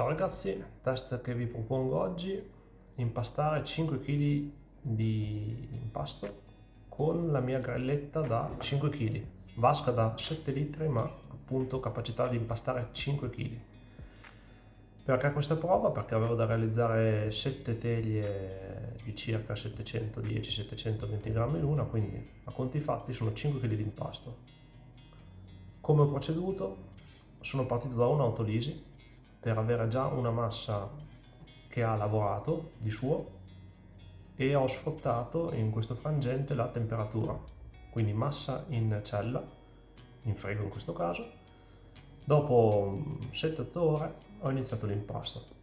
Ciao ragazzi, test che vi propongo oggi, impastare 5 kg di impasto con la mia grelletta da 5 kg, vasca da 7 litri ma appunto capacità di impastare 5 kg. Perché questa prova? Perché avevo da realizzare 7 teglie di circa 710-720 grammi l'una, quindi a conti fatti sono 5 kg di impasto. Come ho proceduto? Sono partito da un'autolisi per avere già una massa che ha lavorato di suo e ho sfruttato in questo frangente la temperatura. Quindi massa in cella in frigo in questo caso. Dopo 7-8 ore ho iniziato l'impasto.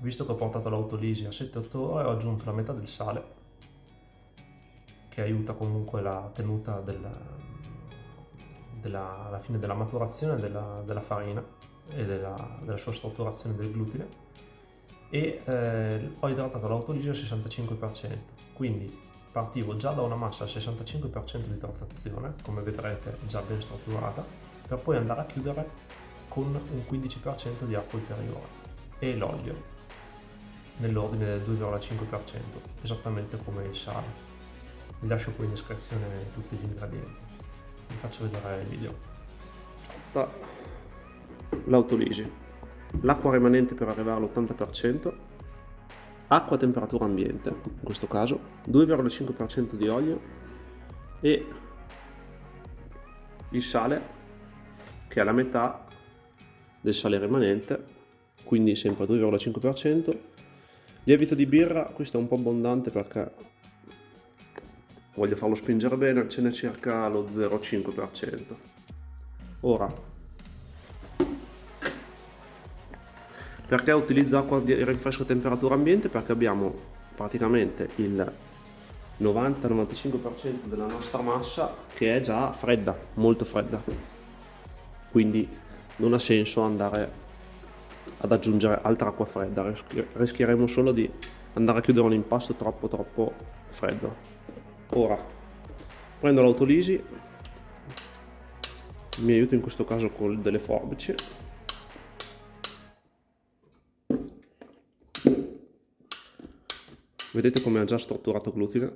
Visto che ho portato l'autolisi a 7-8 ore ho aggiunto la metà del sale che aiuta comunque la tenuta della, della, alla fine della maturazione della, della farina e della, della sua strutturazione del glutine e eh, ho idratato l'autolisi al 65% quindi partivo già da una massa al 65% di idratazione come vedrete già ben strutturata per poi andare a chiudere con un 15% di acqua ulteriore e l'olio nell'ordine del 2,5% esattamente come il sale. Vi lascio poi in descrizione tutti gli ingredienti. Vi faccio vedere il video l'autolisi, l'acqua rimanente per arrivare all'80%, acqua a temperatura ambiente, in questo caso 2,5% di olio e il sale che è la metà del sale rimanente, quindi sempre 2,5%. Lievito di birra, questo è un po' abbondante perché voglio farlo spingere bene, ce n'è circa lo 0,5%. Ora Perché utilizzo acqua di rinfresco a temperatura ambiente? Perché abbiamo praticamente il 90-95% della nostra massa che è già fredda, molto fredda. Quindi non ha senso andare ad aggiungere altra acqua fredda, rischieremo solo di andare a chiudere un impasto troppo troppo freddo. Ora prendo l'autolisi, mi aiuto in questo caso con delle forbici Vedete come ha già strutturato glutine?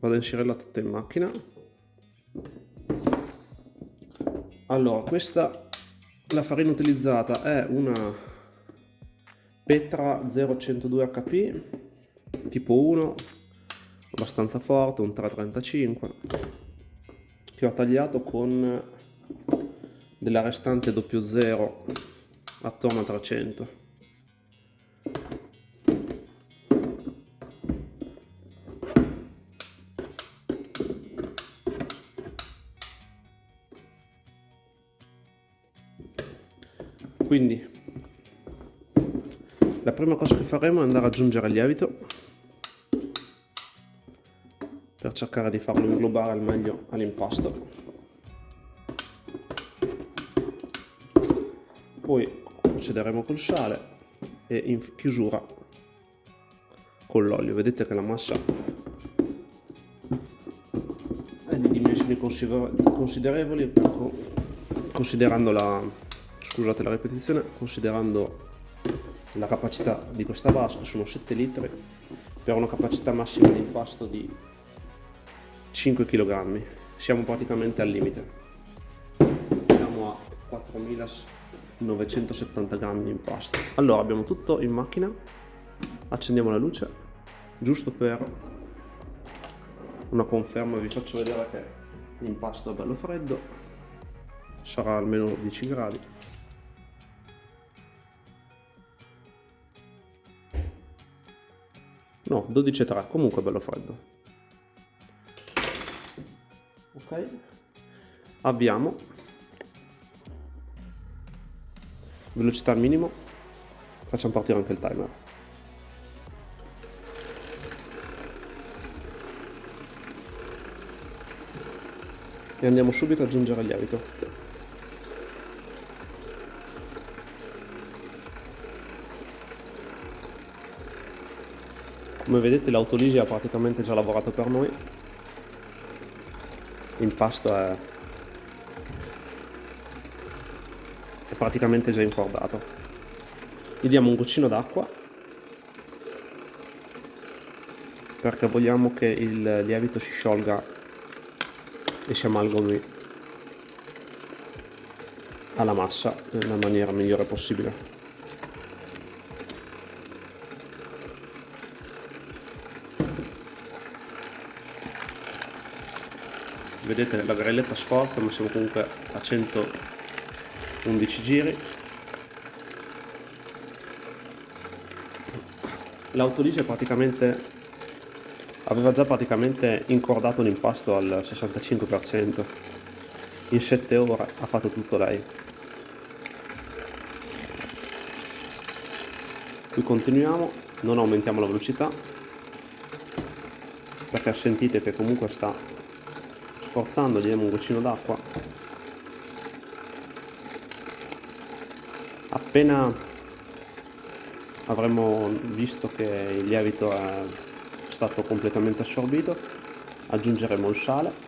Vado a inserirla tutta in macchina. Allora, questa, la farina utilizzata è una Petra 0102 HP, tipo 1, abbastanza forte, un 335, che ho tagliato con della restante 00 attorno a 300. Quindi. La prima cosa che faremo è andare ad aggiungere il lievito per cercare di farlo inglobare al meglio all'impasto poi procederemo col sale e in chiusura con l'olio. Vedete che la massa è di dimensioni considerevoli considerando la scusate la ripetizione, considerando la capacità di questa vasca, sono 7 litri, per una capacità massima di impasto di 5 kg, siamo praticamente al limite. Siamo a 4970 grammi di impasto. Allora abbiamo tutto in macchina, accendiamo la luce, giusto per una conferma vi faccio vedere che l'impasto è bello freddo, sarà almeno 10 gradi. No 12,3 comunque bello freddo. Ok. Avviamo. Velocità al minimo. Facciamo partire anche il timer. E andiamo subito ad aggiungere il lievito come vedete l'autolisi ha praticamente già lavorato per noi. L'impasto è è praticamente già incordato. Gli diamo un goccino d'acqua perché vogliamo che il lievito si sciolga e si amalgami alla massa nella maniera migliore possibile vedete la grelletta sforza ma siamo comunque a 111 giri. L'autolise praticamente aveva già praticamente incordato l'impasto al 65% in 7 ore ha fatto tutto lei. Qui continuiamo non aumentiamo la velocità perché sentite che comunque sta sforzando gli diamo un goccino d'acqua. Appena avremo visto che il lievito è stato completamente assorbito aggiungeremo il sale.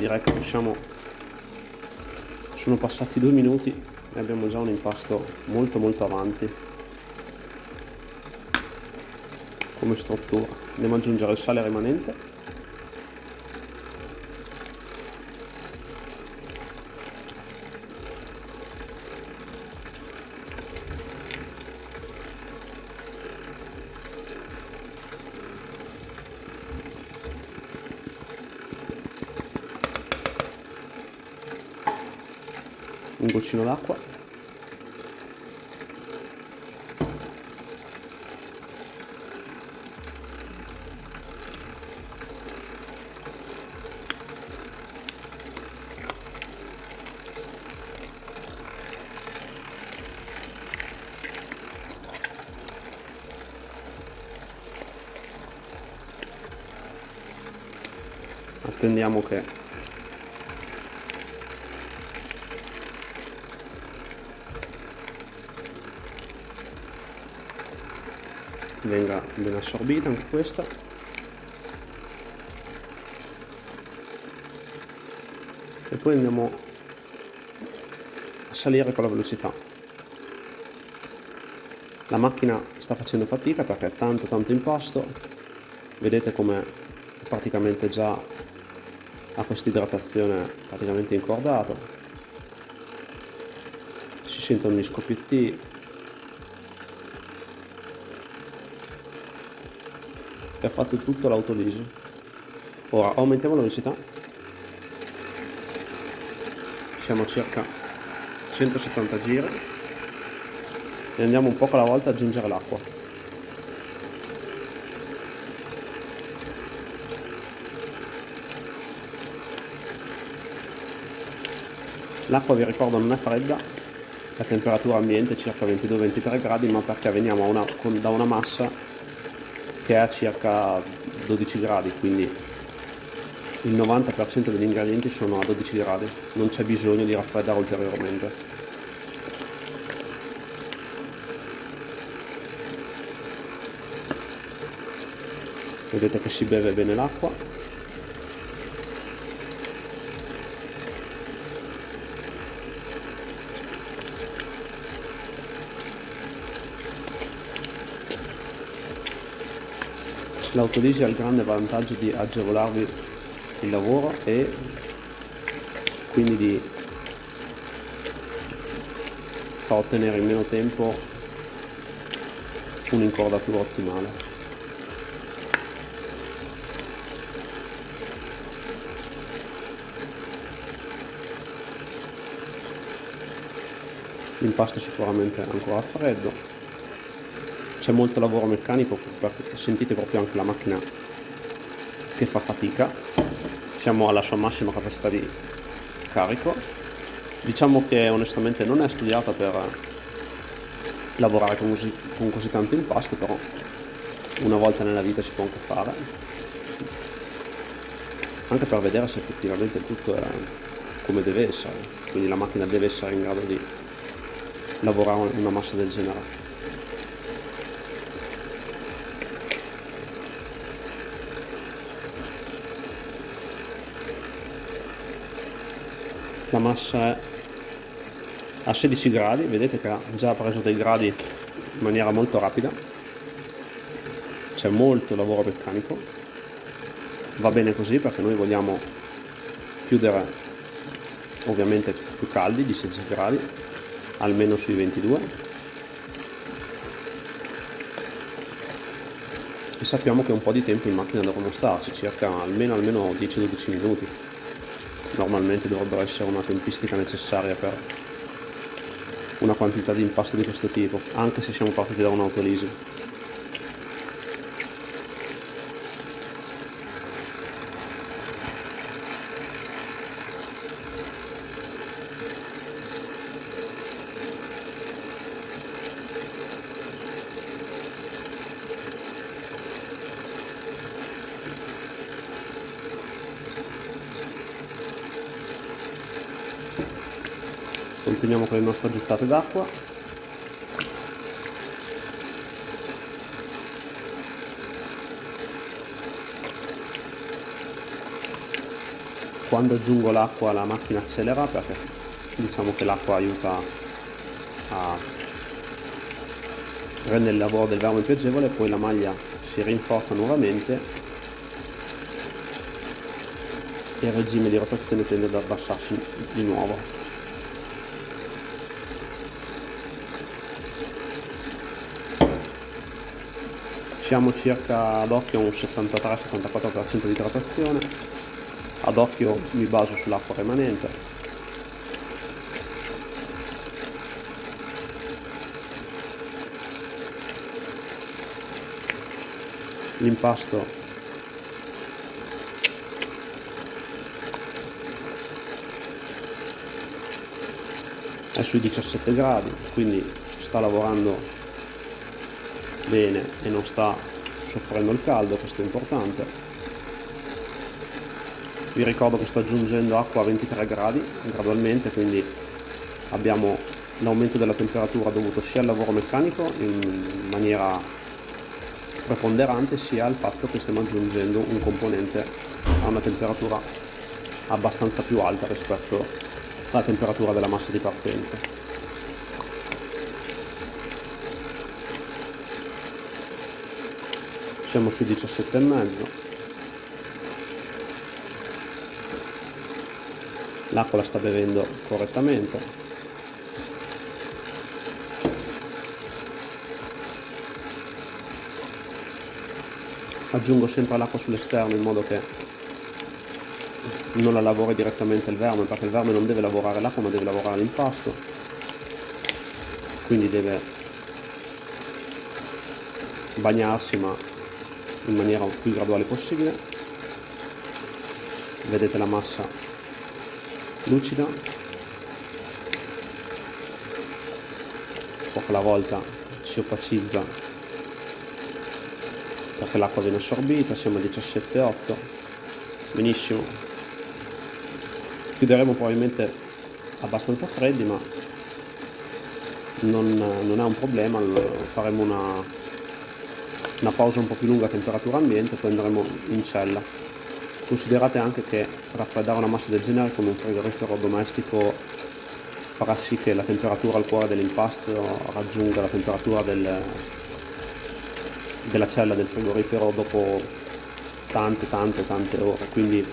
Direi che possiamo sono passati due minuti e abbiamo già un impasto molto molto avanti. Come struttura. Andiamo ad aggiungere il sale rimanente un goccino d'acqua attendiamo che venga ben assorbita anche questa. E poi andiamo a salire con la velocità. La macchina sta facendo fatica perché è tanto tanto impasto vedete come praticamente già ha questa idratazione praticamente incordato. Si sentono gli scoppietti e ha fatto tutto l'autolisi ora aumentiamo la velocità. Siamo a circa 170 giri. E andiamo un poco alla volta ad aggiungere l'acqua. L'acqua vi ricordo non è fredda. La temperatura ambiente è circa 22-23 gradi ma perché veniamo una, con, da una massa che è a circa 12 gradi quindi il 90% degli ingredienti sono a 12 gradi. Non c'è bisogno di raffreddare ulteriormente. Vedete che si beve bene l'acqua L'autolisi ha il grande vantaggio di agevolarvi il lavoro e quindi di far ottenere in meno tempo un'incordatura ottimale. L'impasto sicuramente ancora freddo c'è molto lavoro meccanico sentite proprio anche la macchina che fa fatica. Siamo alla sua massima capacità di carico. Diciamo che onestamente non è studiata per lavorare con così, con così tanto impasto però una volta nella vita si può anche fare. Anche per vedere se effettivamente tutto è come deve essere quindi la macchina deve essere in grado di lavorare una massa del genere la massa è a 16 gradi vedete che ha già preso dei gradi in maniera molto rapida. C'è molto lavoro meccanico. Va bene così perché noi vogliamo chiudere ovviamente più caldi di 16 gradi almeno sui 22 e sappiamo che un po' di tempo in macchina dovremo starci circa almeno almeno 10-12 minuti normalmente dovrebbe essere una tempistica necessaria per una quantità di impasto di questo tipo anche se siamo partiti da un'autolisi continuiamo nostre gettate d'acqua. Quando aggiungo l'acqua la macchina accelera perché diciamo che l'acqua aiuta a rendere il lavoro del verme più agevole poi la maglia si rinforza nuovamente e il regime di rotazione tende ad abbassarsi di nuovo siamo circa ad occhio un 73-74% di idratazione. Ad occhio mi baso sull'acqua rimanente l'impasto è sui 17 gradi quindi sta lavorando bene e non sta soffrendo il caldo, questo è importante. Vi ricordo che sto aggiungendo acqua a 23 gradi gradualmente, quindi abbiamo l'aumento della temperatura dovuto sia al lavoro meccanico in maniera preponderante sia al fatto che stiamo aggiungendo un componente a una temperatura abbastanza più alta rispetto alla temperatura della massa di partenza. Siamo sui 17 e mezzo. L'acqua la sta bevendo correttamente. Aggiungo sempre l'acqua sull'esterno in modo che non la lavori direttamente il verme perché il verme non deve lavorare l'acqua ma deve lavorare l'impasto quindi deve bagnarsi ma in maniera più graduale possibile. Vedete la massa lucida. Poco alla volta si opacizza perché l'acqua viene assorbita siamo a 17,8 benissimo. Chiuderemo probabilmente abbastanza freddi ma non, non è un problema faremo una una pausa un po' più lunga a temperatura ambiente poi andremo in cella. Considerate anche che raffreddare una massa del genere con un frigorifero domestico farà sì che la temperatura al cuore dell'impasto raggiunga la temperatura del, della cella del frigorifero dopo tante tante tante ore. Quindi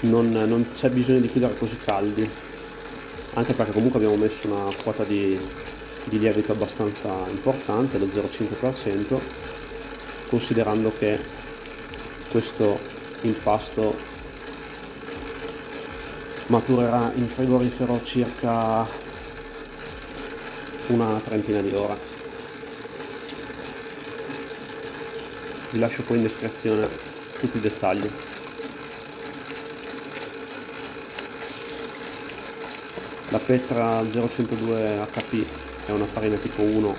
non, non c'è bisogno di chiudere così caldi anche perché comunque abbiamo messo una quota di, di lievito abbastanza importante, lo 0,5%, considerando che questo impasto maturerà in frigorifero circa una trentina di ore. Vi lascio poi in descrizione tutti i dettagli. La Petra 0102 HP è una farina tipo 1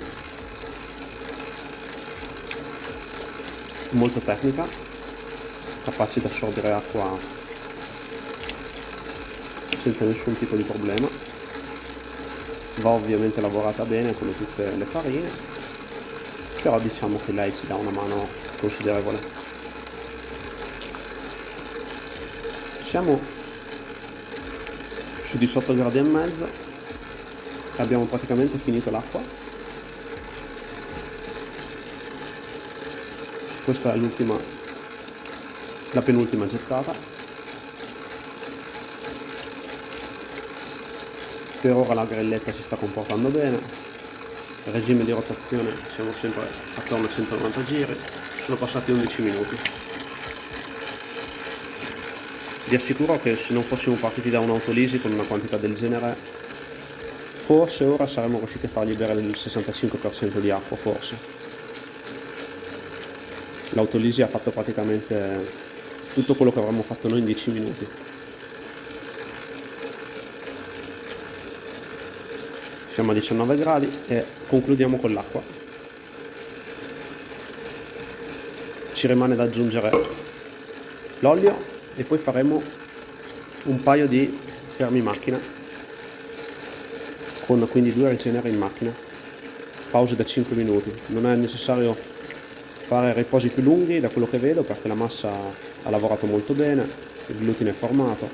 molto tecnica, capace di assorbire acqua senza nessun tipo di problema. Va ovviamente lavorata bene come tutte le farine, però diciamo che lei ci dà una mano considerevole. siamo su 18 gradi e mezzo abbiamo praticamente finito l'acqua. Questa è l'ultima la penultima gettata. Per ora la grelletta si sta comportando bene. Regime di rotazione siamo sempre attorno a 190 giri sono passati 11 minuti vi assicuro che se non fossimo partiti da un'autolisi con una quantità del genere forse ora saremmo riusciti a fargli bere il 65% di acqua forse. L'autolisi ha fatto praticamente tutto quello che avremmo fatto noi in 10 minuti. Siamo a 19 gradi e concludiamo con l'acqua. Ci rimane da aggiungere l'olio e poi faremo un paio di fermi macchina con quindi due rigenere in macchina. Pause da 5 minuti. Non è necessario fare riposi più lunghi da quello che vedo perché la massa ha lavorato molto bene il glutine è formato.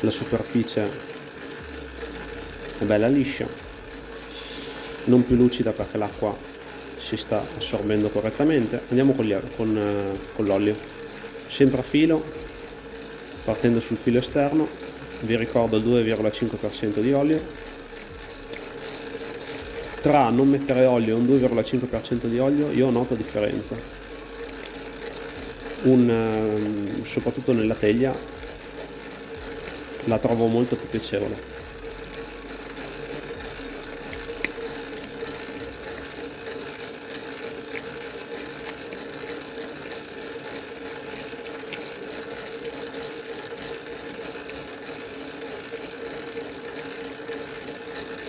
La superficie è bella liscia non più lucida perché l'acqua si sta assorbendo correttamente. Andiamo con, con, eh, con l'olio. Sempre a filo partendo sul filo esterno. Vi ricordo il 2,5% di olio. Tra non mettere olio e un 2,5% di olio io noto differenza. Un, ehm, soprattutto nella teglia la trovo molto più piacevole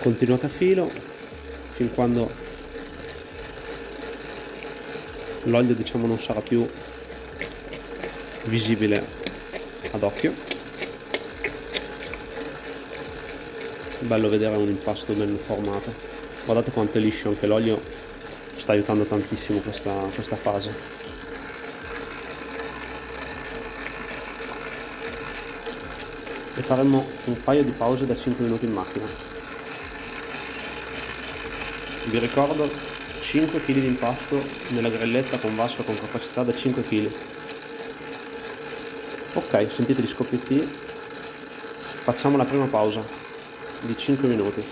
continuate a filo fin quando l'olio diciamo non sarà più visibile ad occhio. Bello vedere un impasto ben formato. Guardate quanto è liscio anche l'olio sta aiutando tantissimo questa, questa fase. E faremo un paio di pause da 5 minuti in macchina vi ricordo 5 kg di impasto nella grelletta con vasca con capacità da 5 kg ok sentite gli scoppietti. Facciamo la prima pausa di 5 minuti.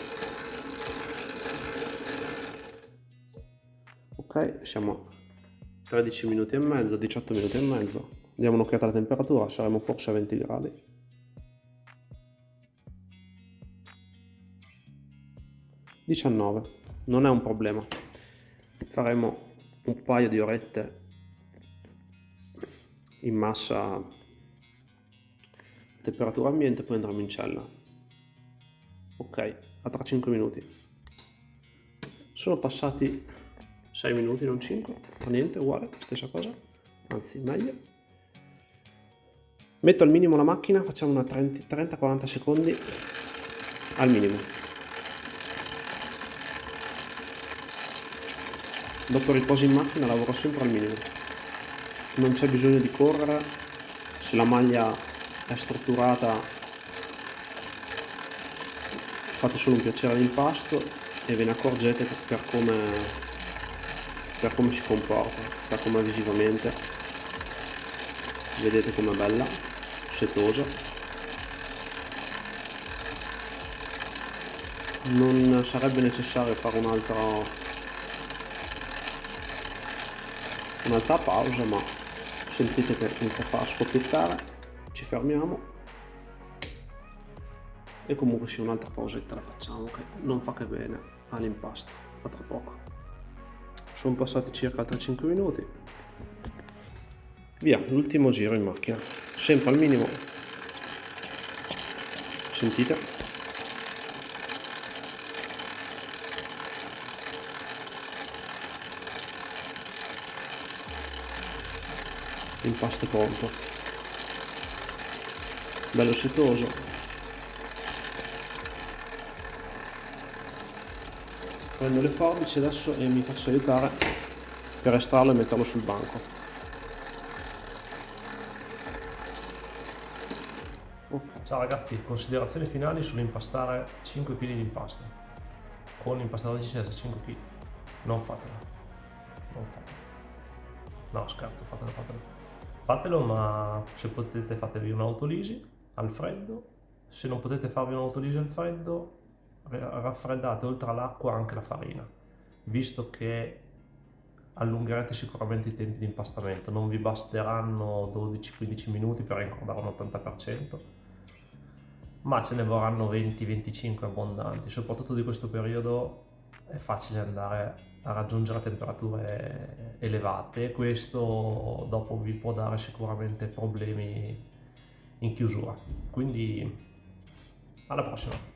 Ok siamo 13 minuti e mezzo 18 minuti e mezzo. Diamo un'occhiata alla temperatura saremo forse a 20 gradi. Diciannove non è un problema. Faremo un paio di orette in massa temperatura ambiente poi andremo in cella. Ok a tra 5 minuti. Sono passati 6 minuti non 5 fa niente uguale stessa cosa. Anzi meglio. Metto al minimo la macchina facciamo una 30-40 secondi al minimo dopo riposo in macchina lavoro sempre al minimo. Non c'è bisogno di correre. Se la maglia è strutturata fate solo un piacere all'impasto e ve ne accorgete per come, per come si comporta per come visivamente. Vedete com'è bella setosa. Non sarebbe necessario fare un altro un'altra pausa ma sentite che inizia a far scoppiettare ci fermiamo. E comunque sì un'altra pausetta la facciamo che non fa che bene all'impasto. A tra poco. Sono passati circa altri 5 minuti. Via l'ultimo giro in macchina. Sempre al minimo. Sentite impasto pronto. Bello setoso. Prendo le forbici adesso e mi faccio aiutare per estrarlo e metterlo sul banco. Okay. ciao ragazzi. Considerazioni finali sull'impastare 5 kg di impasto. Con l'impastatrice 5 kg non fatelo. Non fatela no scherzo fatelo fatelo. Fatelo, ma se potete fatevi un'autolisi al freddo. Se non potete farvi un'autolisi al freddo, raffreddate oltre all'acqua anche la farina, visto che allungherete sicuramente i tempi di impastamento. Non vi basteranno 12-15 minuti per incordare un 80%, ma ce ne vorranno 20-25 abbondanti. Soprattutto di questo periodo è facile andare a raggiungere temperature elevate questo dopo vi può dare sicuramente problemi in chiusura. Quindi alla prossima!